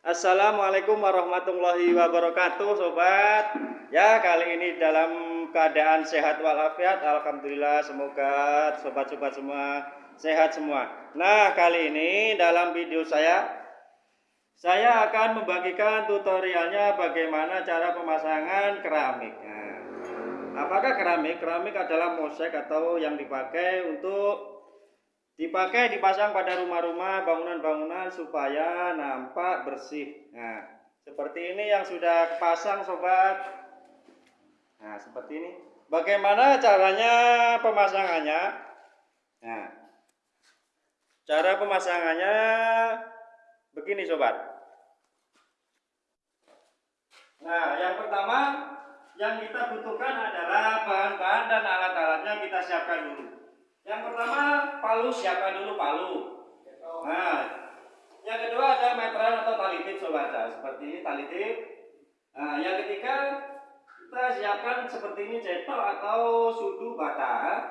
Assalamualaikum warahmatullahi wabarakatuh sobat. Ya kali ini dalam keadaan sehat walafiat Alhamdulillah semoga sobat-sobat semua sehat semua. Nah kali ini dalam video saya Saya akan membagikan tutorialnya bagaimana cara pemasangan keramik. Nah, Apakah keramik? Keramik adalah mosaik atau yang dipakai untuk Dipakai dipasang pada rumah-rumah, bangunan-bangunan supaya nampak bersih. Nah, seperti ini yang sudah pasang sobat. Nah, seperti ini. Bagaimana caranya pemasangannya? Nah, cara pemasangannya begini sobat. Nah, yang pertama yang kita butuhkan adalah bahan-bahan dan alat-alatnya kita siapkan dulu. Yang pertama palu siapkan dulu palu. Nah, yang kedua ada meteran atau tali tip sobat seperti ini tali tip. Nah, yang ketiga kita siapkan seperti ini cetok atau sudu bata.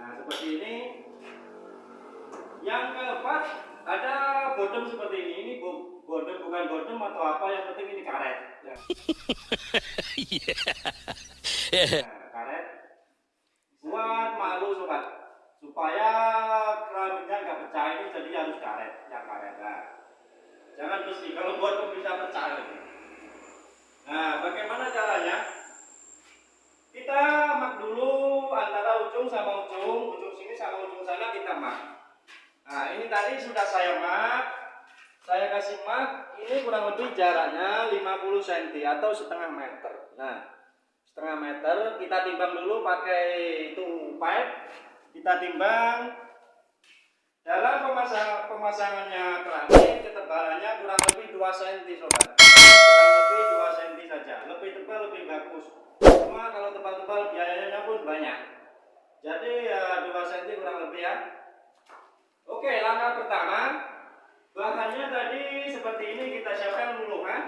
Nah, seperti ini. Yang keempat ada bodem seperti ini. Ini bodem bukan bodem atau apa yang penting ini karet. Ya. nah, karet buat malu sobat supaya keramiknya nggak pecah ini jadi harus karet yang karet nah, jangan besi kalau buat bisa pecah nah bagaimana caranya? Kita mak dulu antara ujung sama ujung ujung sini sama ujung sana kita mak. Nah ini tadi sudah saya mak saya kasih mak ini kurang lebih jaraknya 50 cm atau setengah meter. Nah setengah meter kita timbang dulu pakai itu pipe kita timbang. Dalam pemasang, pemasangannya keramik ketebalannya kurang lebih 2 cm sobat. Kurang lebih 2 cm saja. Lebih tebal lebih bagus. Cuma kalau tebal-tebal biayanya pun banyak. Jadi ya 2 cm kurang lebih ya. Oke langkah pertama. Bahannya tadi seperti ini kita siapkan dulu kan?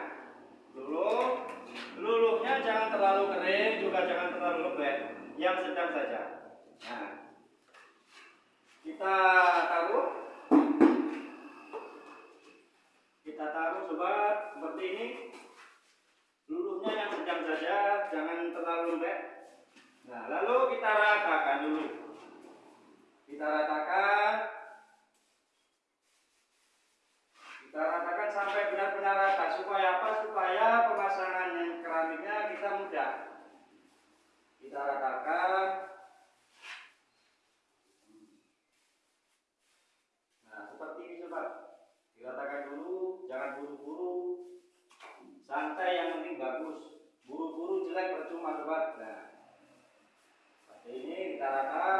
Dulu luluhnya jangan terlalu kering juga jangan terlalu lembek. Yang sedang saja nah kita taruh kita taruh sobat seperti ini luluhnya yang sedang saja jangan terlalu lembek nah lalu kita ratakan dulu kita ratakan kita ratakan sampai benar-benar rata supaya apa supaya pemasangan keramiknya kita mudah kita ratakan. Nah seperti ini sobat diratakan dulu jangan buru-buru. Santai yang penting bagus. Buru-buru jelek percuma sobat nah seperti ini kita rata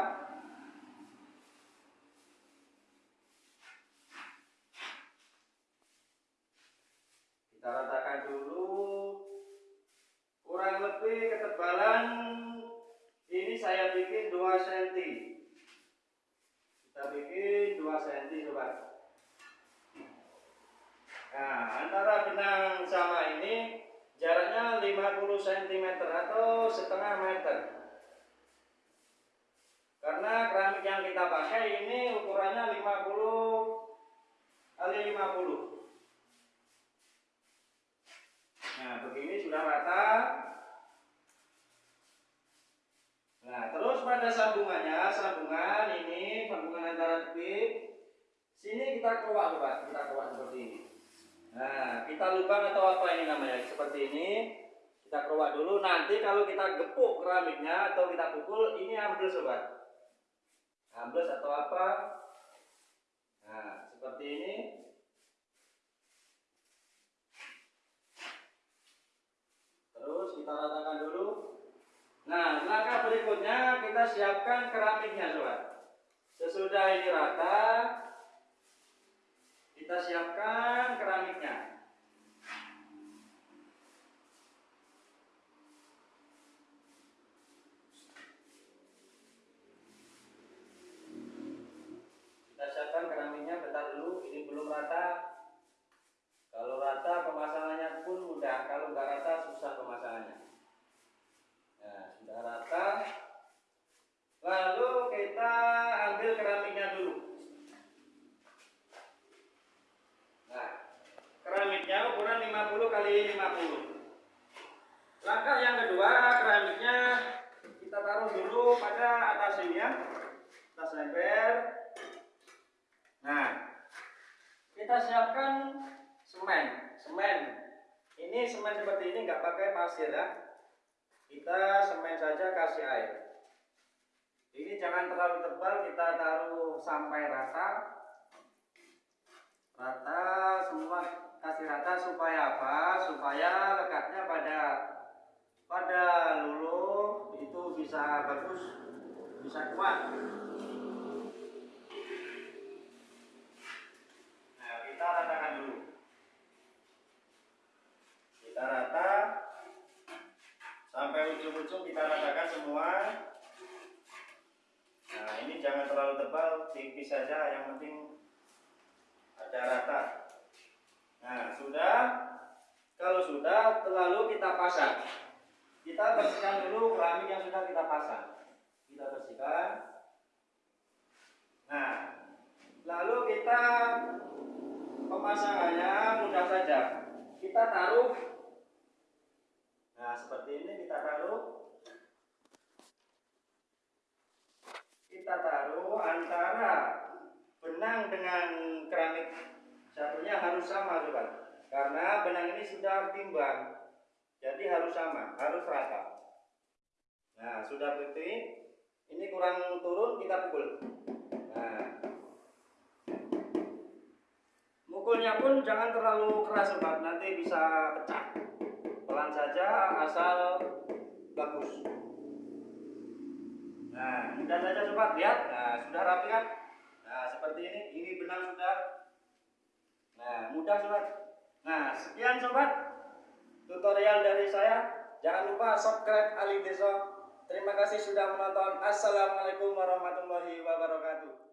kita ratakan dulu. Kurang lebih ketebalan saya bikin 2 cm kita bikin 2 cm sobat nah antara benang sama ini jaraknya 50 cm atau setengah meter. Karena keramik yang kita pakai ini ukurannya 50 kali 50 nah begini sudah rata Nah, terus pada sambungannya, sambungan ini, sambungan antara tepik, keluar coba, kita keluar seperti ini. Nah, kita lubang atau apa ini namanya, seperti ini, kita keluar dulu. Nanti kalau kita gepuk keramiknya atau kita pukul, ini ambil sobat. Ambles atau apa? Nah, seperti ini. Terus kita ratakan dulu. Nah, langkah berikutnya kita siapkan keramiknya, sobat. Sesudah ini rata, kita siapkan keramiknya. Kita siapkan keramiknya, bentar dulu, ini belum rata. 50 langkah yang kedua keramiknya kita taruh dulu pada atas ini ya. Kita ember. nah kita siapkan semen. Semen. Ini semen seperti ini nggak pakai pasir ya. Kita semen saja kasih air. Ini jangan terlalu tebal kita taruh sampai rata. Rata semua kasih rata supaya apa? Supaya lekatnya pada pada luluh itu bisa bagus, bisa kuat. Nah. Nah, ini jangan terlalu tebal, tipis saja, yang penting ada rata. Nah, sudah. Kalau sudah, lalu kita pasang. Kita bersihkan dulu keramik yang sudah kita pasang. Kita bersihkan. Nah, lalu kita pemasangannya mudah saja. Kita taruh. Nah, seperti ini kita taruh. Kita taruh antara benang dengan harus sama, sobat. Karena benang ini sudah timbang. Jadi harus sama, harus rata. Nah, sudah seperti ini kurang turun kita pukul. Nah. Mukulnya pun jangan terlalu keras sobat, nanti bisa pecah. Pelan saja asal bagus. Nah, mudah saja sobat, lihat. Nah, sudah rapi kan? Nah, seperti ini, ini benang sudah. Mudah sobat. Nah, sekian sobat tutorial dari saya. Jangan lupa subscribe Ali Deso. Terima kasih sudah menonton. Assalamualaikum warahmatullahi wabarakatuh.